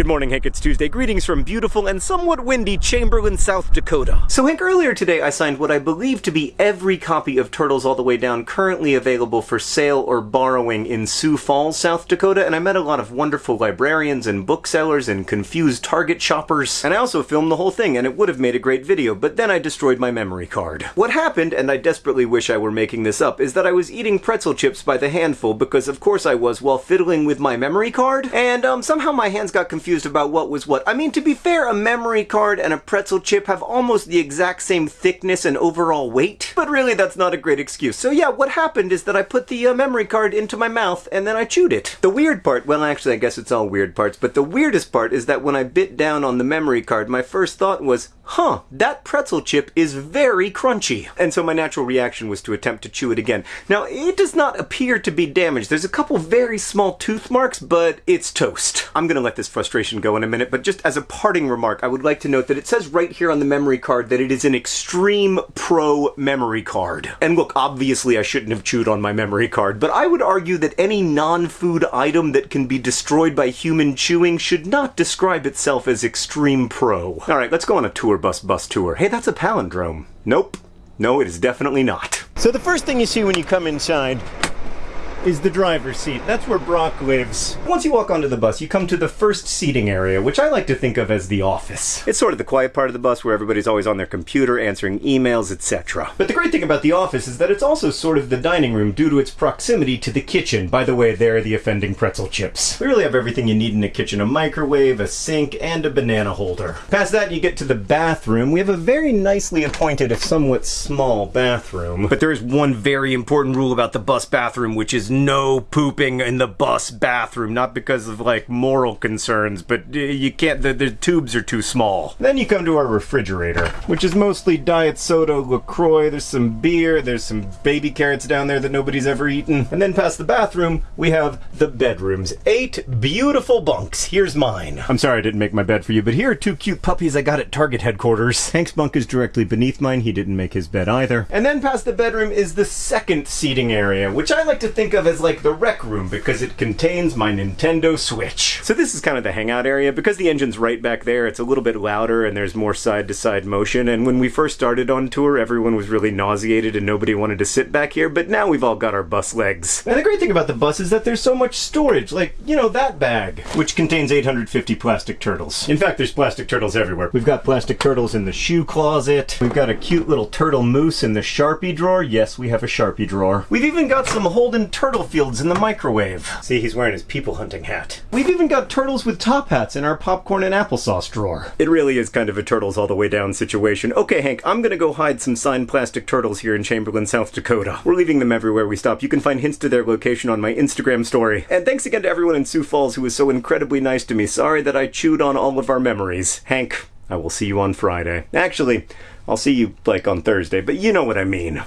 Good morning, Hank. It's Tuesday. Greetings from beautiful and somewhat windy Chamberlain, South Dakota. So, Hank, earlier today I signed what I believe to be every copy of Turtles All the Way Down currently available for sale or borrowing in Sioux Falls, South Dakota, and I met a lot of wonderful librarians and booksellers and confused Target shoppers. And I also filmed the whole thing, and it would have made a great video, but then I destroyed my memory card. What happened, and I desperately wish I were making this up, is that I was eating pretzel chips by the handful because, of course, I was while fiddling with my memory card, and um, somehow my hands got confused confused about what was what. I mean, to be fair, a memory card and a pretzel chip have almost the exact same thickness and overall weight, but really that's not a great excuse. So yeah, what happened is that I put the uh, memory card into my mouth and then I chewed it. The weird part, well actually I guess it's all weird parts, but the weirdest part is that when I bit down on the memory card, my first thought was, huh, that pretzel chip is very crunchy. And so my natural reaction was to attempt to chew it again. Now, it does not appear to be damaged. There's a couple very small tooth marks, but it's toast. I'm gonna let this frustration go in a minute, but just as a parting remark, I would like to note that it says right here on the memory card that it is an Extreme Pro memory card. And look, obviously I shouldn't have chewed on my memory card, but I would argue that any non-food item that can be destroyed by human chewing should not describe itself as Extreme Pro. Alright, let's go on a tour bus bus tour. Hey, that's a palindrome. Nope. No, it is definitely not. So the first thing you see when you come inside is the driver's seat. That's where Brock lives. Once you walk onto the bus, you come to the first seating area, which I like to think of as the office. It's sort of the quiet part of the bus where everybody's always on their computer answering emails, etc. But the great thing about the office is that it's also sort of the dining room due to its proximity to the kitchen. By the way, there are the offending pretzel chips. We really have everything you need in a kitchen. A microwave, a sink, and a banana holder. Past that, you get to the bathroom. We have a very nicely appointed, if somewhat small, bathroom. But there is one very important rule about the bus bathroom, which is no pooping in the bus bathroom, not because of like moral concerns, but uh, you can't, the, the tubes are too small. Then you come to our refrigerator, which is mostly diet soda, LaCroix, there's some beer, there's some baby carrots down there that nobody's ever eaten. And then past the bathroom, we have the bedrooms. Eight beautiful bunks. Here's mine. I'm sorry I didn't make my bed for you, but here are two cute puppies I got at Target headquarters. Hank's bunk is directly beneath mine. He didn't make his bed either. And then past the bedroom is the second seating area, which I like to think of of as like the rec room because it contains my Nintendo Switch. So this is kind of the hangout area. Because the engine's right back there, it's a little bit louder and there's more side-to-side -side motion. And when we first started on tour, everyone was really nauseated and nobody wanted to sit back here, but now we've all got our bus legs. And the great thing about the bus is that there's so much storage, like, you know, that bag, which contains 850 plastic turtles. In fact, there's plastic turtles everywhere. We've got plastic turtles in the shoe closet. We've got a cute little turtle moose in the Sharpie drawer. Yes, we have a Sharpie drawer. We've even got some Holden turtle turtle fields in the microwave. See, he's wearing his people hunting hat. We've even got turtles with top hats in our popcorn and applesauce drawer. It really is kind of a turtles all the way down situation. Okay, Hank, I'm gonna go hide some signed plastic turtles here in Chamberlain, South Dakota. We're leaving them everywhere we stop. You can find hints to their location on my Instagram story. And thanks again to everyone in Sioux Falls who was so incredibly nice to me. Sorry that I chewed on all of our memories. Hank, I will see you on Friday. Actually, I'll see you, like, on Thursday, but you know what I mean.